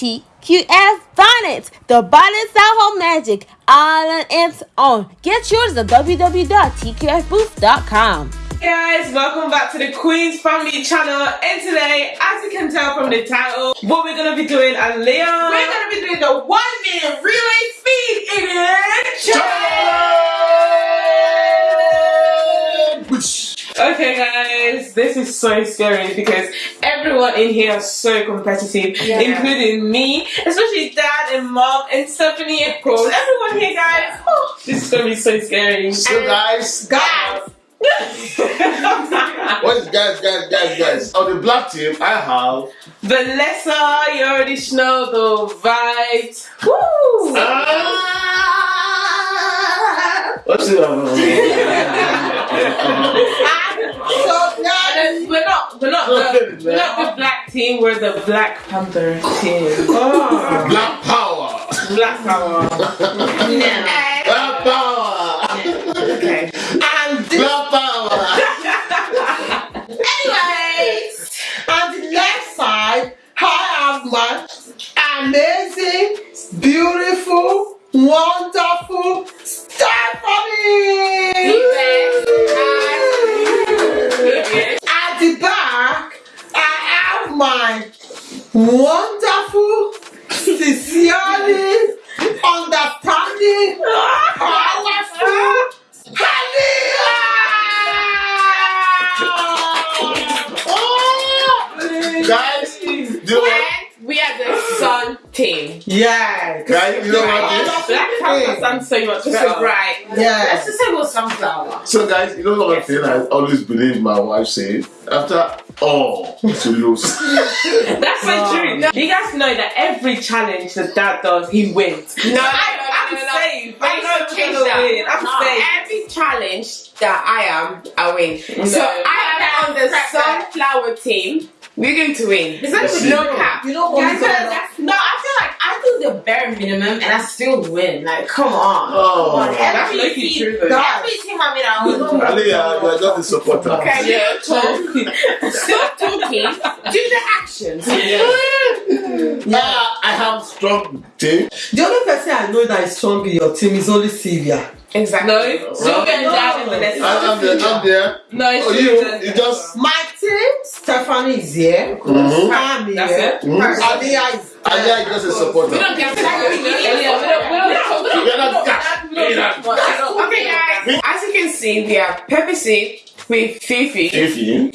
TQF Bonnets, the bonnets that hold magic, all on its own. Get yours at www.tqfbooth.com. guys, welcome back to the Queen's Family channel and today, as you can tell from the title, what we're going to be doing at Leon. We're gonna be doing the one minute relay speed challenge. Okay guys, this is so scary because everyone in here is so competitive, Yeah. including me, especially dad and mom and Stephanie of course. Everyone here guys, oh, this is going to be so scary. So guys, Guys, what is guys, guys, guys, guys? On the black team, I have Vanessa, you already know the vibes. Woo! Ah! What's it? so now And then we're not, the, we're not the black team. We're the Black Panther team. Oh, Black power. Black Power. Black power. Okay. and Black power. anyways, on the left side, I have my amazing, Yeah, Guys, you know what? Black Panther sounds so much Just better. a bright. Yeah. Let's just say it was sunflower. So guys, you know what thing I always believe my wife say? After all, to lose. That's so true. You guys know that every challenge that dad does, he wins. No, I, no, no, I'm no, no. safe. I I know know I'm change gonna that. win. I'm No, safe. every challenge that I am, I win. So No. I am on the Prep sunflower team. We're going to win. Is that Let's. No cap. You know what? Guys, Guys, that's- no, I feel like I do the bare minimum and I still win. Like, come on. Oh. Come on. That's Every lucky team, true though. Every team I'm in, I always win. Ali, you are just a supporter. Okay, Yeah, so stop talking. Do the actions. Ah, I have strong team. The only person I know that is strong in your team is only Sylvia. Exactly. No, Sylvia and dad and Vanessa. I, I'm there. I'm there. No, it's Oh, you, and you just. My team, Stephanie is here. Mhm. I'm here. That's it. Mhm. Aliyah is Ali is just a supporter. We don't get to Yeah, we don't- we don't- we don't- You're not that. You're Okay, guys. As you can see, we have pepper soup with fufu fufu. and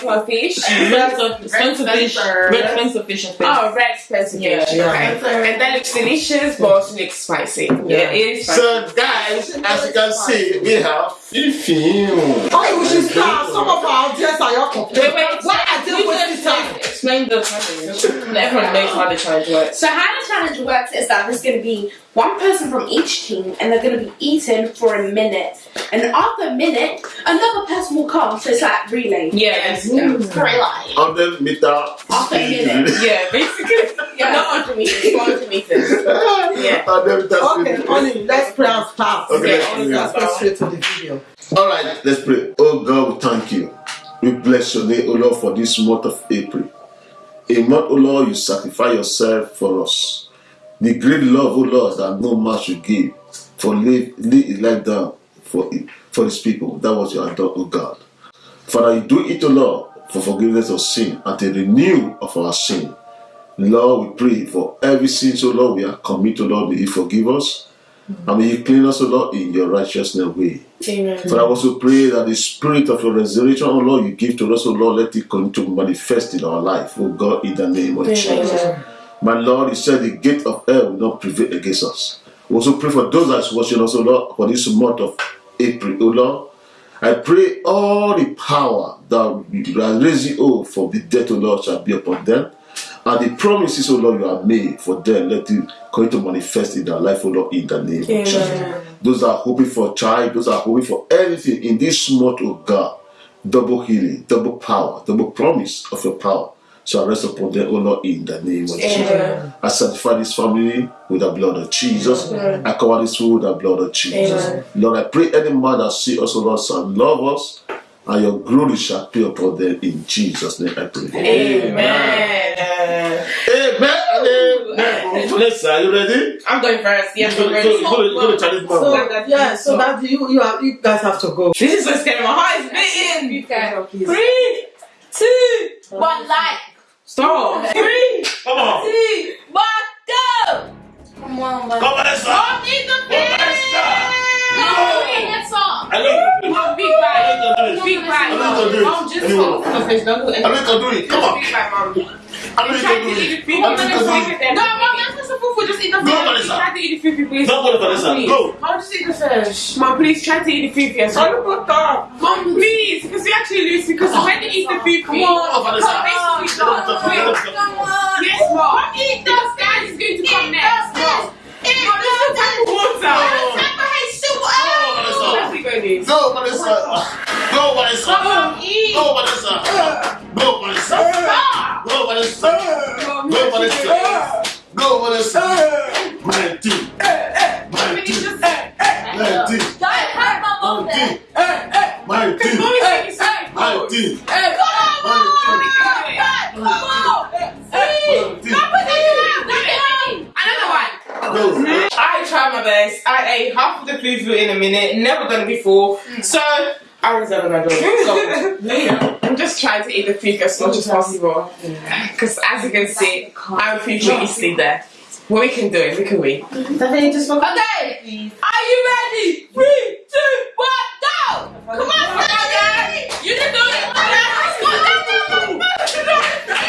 sniper fish. Spencer fish. Red Spencer fish and fish. Oh, red spencer fish. Yeah. Okay. And that looks delicious, but also looks spicy. Yeah, it is. spicy. So, guys, as you can see, we have fufu. Oh, we should start. Some of our audience are your Wait, wait. Why are they You wasting time? Explain the challenge. Everyone knows how the challenge works. So how the challenge works is that there's going to be one person from each team, and they're going to be eaten for a minute. And after a minute, another person will come. So it's like relay. Yeah, it's, mm. Relay. 100 meter After a minute. speed. yeah, basically. Yeah. Not 100 meters, 400 meters. Yeah. 100 meter Okay, speed. honey, let's pray and start. Okay, Yeah, let's pray. let's go straight to the video. All right, let's pray. Oh God, thank you. We bless your name, O Lord, for this month of April. A month, O Lord, you sacrifice yourself for us. The great love, O Lord, that no man should give for lay, lay his life down for for his people. That was your adore, O God. Father, you do it, O Lord, for forgiveness of sin and the renew of our sin. Lord, we pray for every sin, so Lord, we are committed, Lord, may you forgive us. And may you clean us, O Lord, in your righteousness way. Father, I also pray that the spirit of your resurrection, oh Lord, you give to us, oh Lord, let it continue to manifest in our life, oh God, in the name of Jesus. My Lord, you said the gate of hell will not prevail against us. We also pray for those that are watching us, oh Lord, for this month of April, oh Lord. I pray all the power that you are raising oh, for the death, oh Lord, shall be upon them. And the promises, oh Lord, you have made for them, let it continue to manifest in their life, oh Lord, in the name of Jesus. Those that are hoping for a child, those that are hoping for anything in this month, oh God, double healing, double power, double promise of your power shall rest upon them, oh Lord, in the name of Jesus. Amen. I sanctify this family with the blood of Jesus. Amen. I cover this food with the blood of Jesus. Lord, I pray any man that see us, oh Lord, shall love us and your glory shall appear upon them in Jesus' name. I pray. Amen. Amen. Amen. Vanessa, are you ready? I'm going first. Yes, Go, I'm ready. go, go, go to challenge So mama. yeah, so that you you have, you guys have to go. This is what's getting my heart is beating. Three, two, One like. stop. Three, do it. Mom, just Anyway. focus on the fish. Don't do I anything. need to do it. Come on. Big bag, mom. I need Try to to do eat it. the food. I need to do it. No, mom, that's not supposed to just eat the Go, fish. Vanessa. Try to eat the food, please. Don't go to Vanessa. Please. Go. Mom, just eat the fish. Mom, please try to eat the food first. Mom, please, because we actually lose because when you eat the food, Come on, Vanessa. basically Come on, stop. Vanessa. Yes, mom. Eat the guys is going to come next. Mom, Mom, this is type of water. Go, Let's go, Liz. Go, Vanessa. Oh go, Vanessa. Eat. Go. Go, Vanessa. Go, Vanessa. Go, Vanessa. Go, Vanessa. My team. My team. My team. My team. My team. My team. My team. I tried my best. I ate half of the fufu in a minute. Never done before. So I was never gonna do it. So, I'm just trying to eat the fufu as much as possible. Because as you can see, I'm fufu easily there. Well, we can do it. We can win. Okay. Are you ready? Three, two, one, go. Come on, Stephanie. You can do it. Let's go, Stephanie.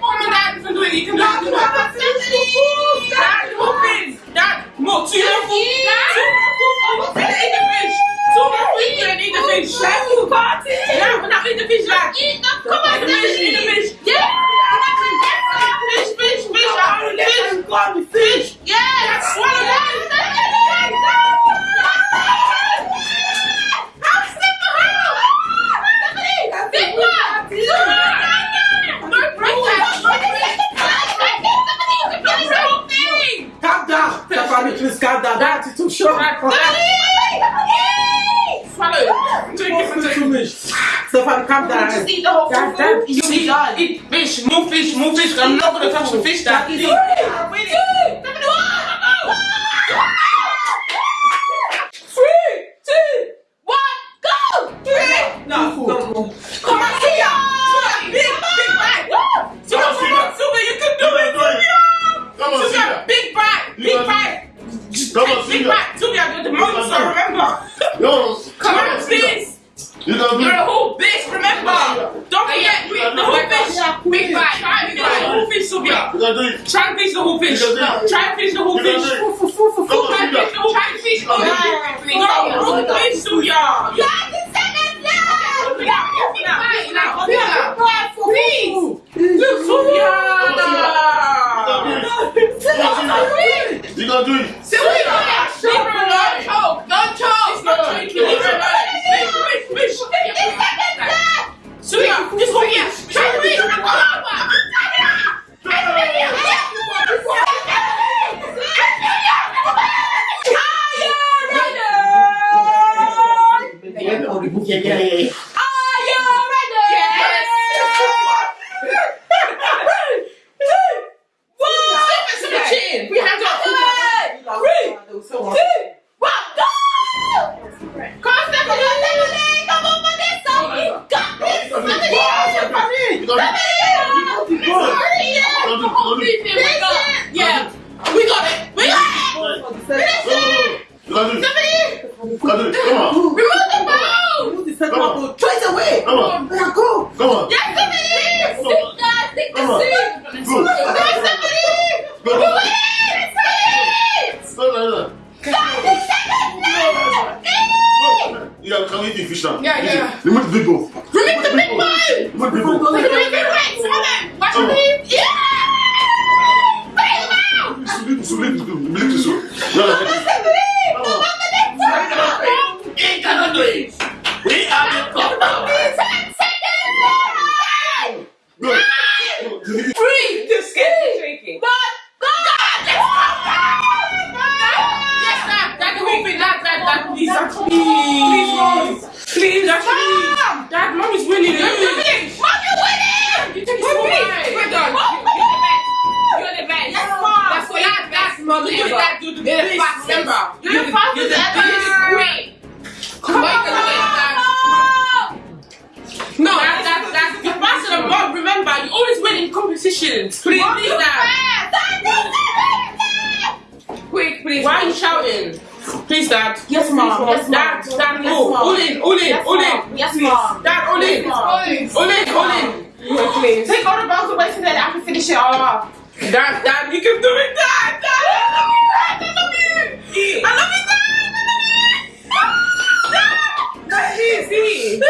Mom and dad can do it. You can do it. Dad, open. Dad, more. Two more food. Two more food. Eat the fish. Two more food. You eat the fish. Yeah, now eat the fish. Dad. Come on, Eat the fish. Eat the Stephanie. fish. Yeah. Fish, fish, fish. I want fish. Fish. Yeah. Swallow that. Big one. No pressure. Calm down. Stephanie, please calm down. That is too short. Swallow. Drink it for Too drink. much. Down. Just eat the whole food. Dad, You eat, eat fish, more fish, more fish. I'm not gonna touch the fish, Dad. Dad, Eat. Three, two, one, go! No, no, no. Come on, Sia. Big, big bag. Sia, come on, Sia, you can do it. Sia. Come on, Sia, Sylvia. big bag, You big can do bag. Come on, Big Sylvia. bag. Sia, you're the monster, do it. remember? No. Come on, please. You can do You're a it. whole bitch, remember? Don't forget, we, the whole fish. Big bag. Try and finish the whole fish, Sylvia. You can do it. Try and finish the whole fish. You can do it. Try and finish the whole You can fish. do it. Come Try on, and finish Sylvia. the whole fish. try and finish the whole fish. No, whole fish, Sylvia. Please. Look, Sylvia. You can do it. Sylvia, leave her alone. Choke. Don't choke. She's not choking. Leave her alone. Fish, fish, fish. Sylvia, just go here. Try to fish. Yeah, yeah, yeah. We have to. You can do it. You can do it. Yeah, we got it. We got it. You can do it. You can do it. Come on. Remove the bone. Come on. Choice away. Come on. Yeah, go. Come on. Yes, it is. Come on. Good. Go, go, Dad, Dad, you can do it, Dad. Dad, I love you, Dad. I love you. I love you, Dad. Dad. Dad, easy.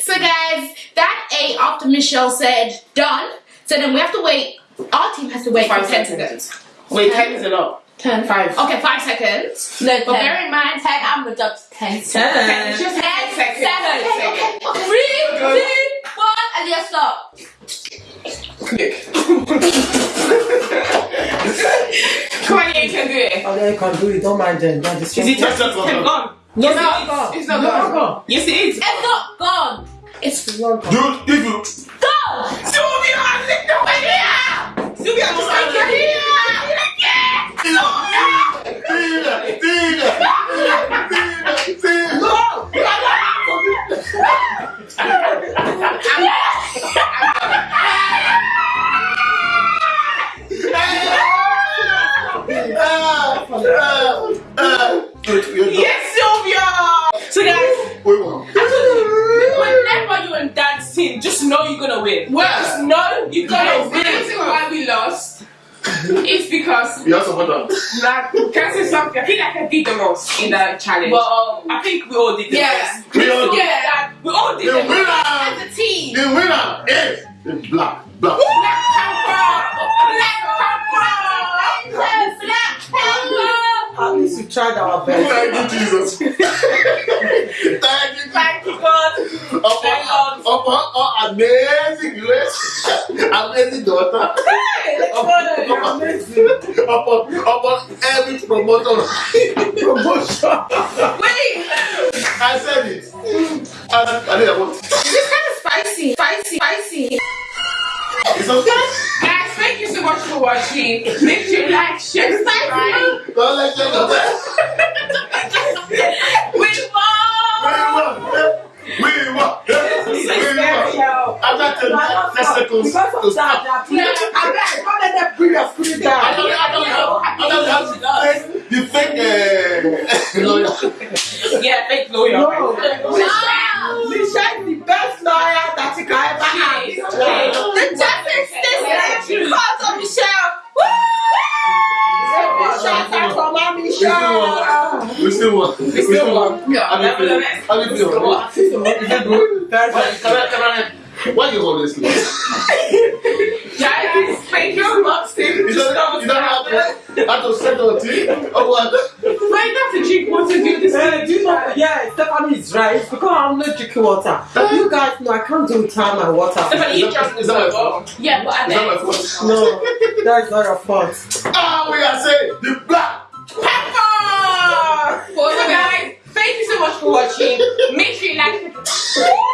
So guys, that eight after Michelle said done. So then we have to wait. Our team has to wait Five for ten seconds. seconds. Wait, ten is a lot. Ten. Five. Okay, five seconds. No, But ten. bear in mind, ten. I'm gonna judge ten. Ten. Just ten ten seconds. seconds. Ten Okay, seconds. okay, okay. Three, two, one, and yes, stop. Come on, you can do it. Oh, yeah, you can do it. Don't mind them. That is Is it That's just not ten gone. gone? No, Yes, no, it is. no. It's not No, gone. Yes, it is. It's not gone. It's Long Dude, if you gone. Sylvia, lick the way here. Sylvia, just like your here. Tina, Tina, Tina, Tina. Ah, did the most in the challenge. Well, um, I think we all did the Yeah. best. We all did. Yeah, we all did The the best. winner, As a team. the winner is the black, black. Black Panther! Black Panther! Black Panther. At least we tried our best. Thank you, Jesus. Thank you, Thank you, God. Upon, Thank God. upon our amazing grace, amazing daughter, upon, upon, upon every promoter promotion. Wait. I said it. I, I did what? This kind of spicy, spicy, spicy. It's okay. Guys, thank you so much for watching. Make sure you like, share, subscribe. Don't let you go won. After 10 seconds. Because of that, they are putting- I'm like, don't let them bring your spirit I down. don't, I don't have, I don't have the fake, the fake uh, lawyer. Yeah, fake lawyer. No. Michelle is the best lawyer that you can ever have. The justice system because of Michelle. We still won. We still won. Yeah, How do you feel? nevertheless. How do you feel? Is it good? Very Why, good. can I, can I, why you always lose? Guys, thank you so much. You don't, you don't have to, have to set on tea or what? Why not to drink water do this? Uh, do you know, yeah, Stephanie is right. Because I'm not drinking water. You guys know I can't do without my water. Stephanie, you just Is that my fault? Yeah, but at Is that my fault? No, that is not your fault. Ah, we are saying the black. Pepper! So guys, thank you so much for watching. Make sure you like it.